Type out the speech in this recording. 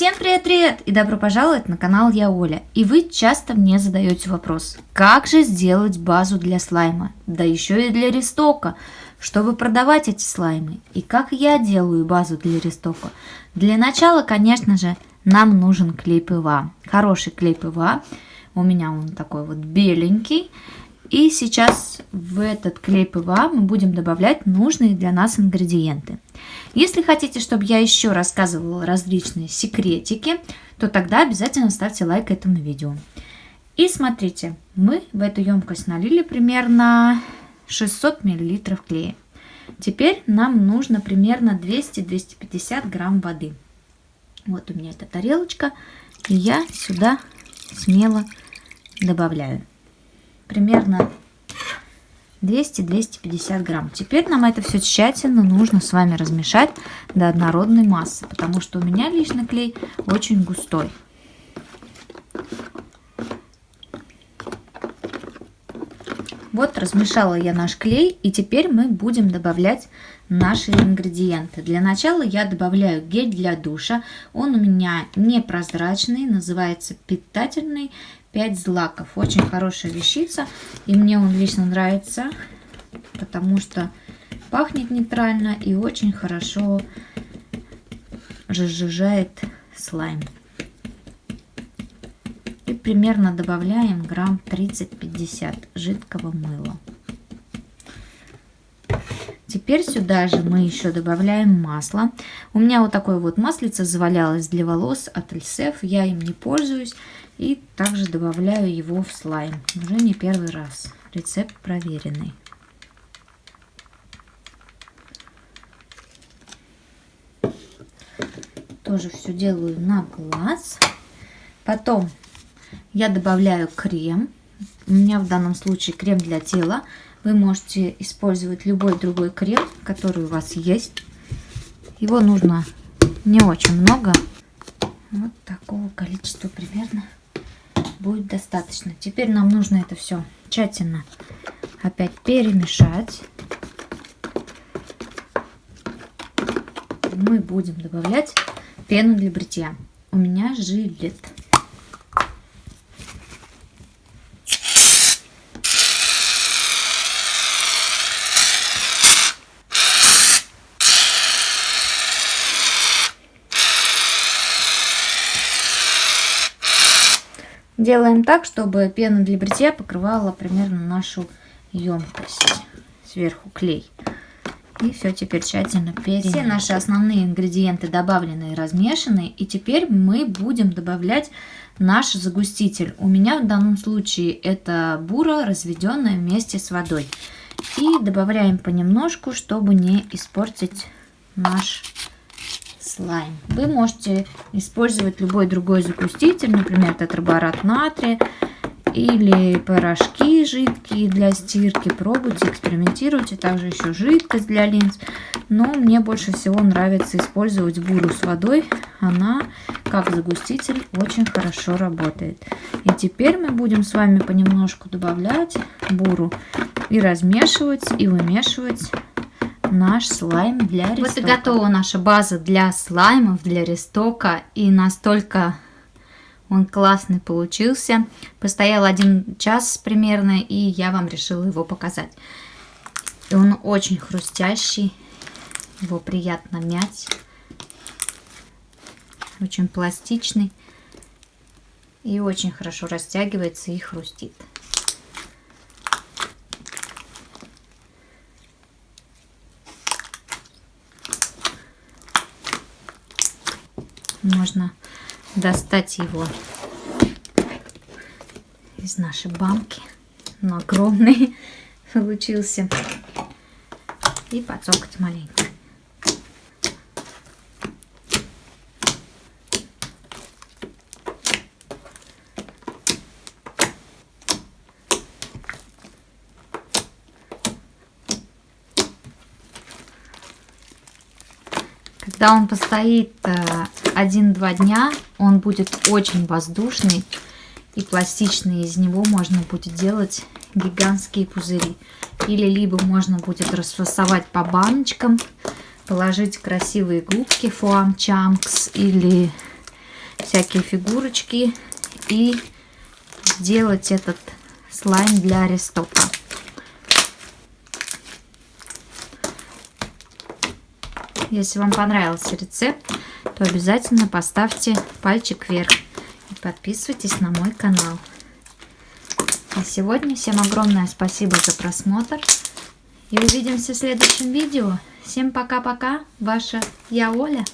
Всем привет-привет и добро пожаловать на канал Я Оля. И вы часто мне задаете вопрос, как же сделать базу для слайма, да еще и для рестока, чтобы продавать эти слаймы. И как я делаю базу для рестока? Для начала, конечно же, нам нужен клей ПВА. Хороший клей ПВА. У меня он такой вот беленький. И сейчас в этот клей ПВА мы будем добавлять нужные для нас ингредиенты. Если хотите, чтобы я еще рассказывала различные секретики, то тогда обязательно ставьте лайк этому видео. И смотрите, мы в эту емкость налили примерно 600 мл клея. Теперь нам нужно примерно 200-250 грамм воды. Вот у меня эта тарелочка, и я сюда смело добавляю примерно 200-250 грамм. Теперь нам это все тщательно нужно с вами размешать до однородной массы, потому что у меня личный клей очень густой. Вот размешала я наш клей, и теперь мы будем добавлять наши ингредиенты. Для начала я добавляю гель для душа. Он у меня непрозрачный, называется питательный 5 злаков. Очень хорошая вещица. И мне он лично нравится, потому что пахнет нейтрально и очень хорошо разжижает слайм. Примерно добавляем грамм 30-50 жидкого мыла. Теперь сюда же мы еще добавляем масло. У меня вот такое вот маслице завалялось для волос от Эльсеф. Я им не пользуюсь. И также добавляю его в слайм. Уже не первый раз. Рецепт проверенный. Тоже все делаю на глаз. Потом я добавляю крем. У меня в данном случае крем для тела. Вы можете использовать любой другой крем, который у вас есть. Его нужно не очень много. Вот такого количества примерно будет достаточно. Теперь нам нужно это все тщательно опять перемешать. Мы будем добавлять пену для бритья. У меня жилет. Делаем так, чтобы пена для бритья покрывала примерно нашу емкость. Сверху клей. И все теперь тщательно перемешиваем. Все наши основные ингредиенты добавлены и размешаны. И теперь мы будем добавлять наш загуститель. У меня в данном случае это бура, разведенная вместе с водой. И добавляем понемножку, чтобы не испортить наш слайм. Вы можете использовать любой другой загуститель, например, тетраборат натрия или порошки жидкие для стирки. Пробуйте, экспериментируйте. Также еще жидкость для линз. Но мне больше всего нравится использовать буру с водой. Она, как загуститель, очень хорошо работает. И теперь мы будем с вами понемножку добавлять буру и размешивать, и вымешивать наш слайм для рестока. Вот и готова наша база для слаймов, для рестока. И настолько он классный получился. Постоял один час примерно, и я вам решила его показать. И он очень хрустящий, его приятно мять. Очень пластичный и очень хорошо растягивается и хрустит. Можно достать его из нашей банки. Он огромный получился. И подсокать маленько. Когда он постоит э, один-два дня, он будет очень воздушный и пластичный. Из него можно будет делать гигантские пузыри. Или либо можно будет расфасовать по баночкам, положить красивые губки Foam Chunks или всякие фигурочки и сделать этот слайм для аристопа. Если вам понравился рецепт, то обязательно поставьте пальчик вверх и подписывайтесь на мой канал. На сегодня всем огромное спасибо за просмотр. И увидимся в следующем видео. Всем пока-пока. Ваша я Оля.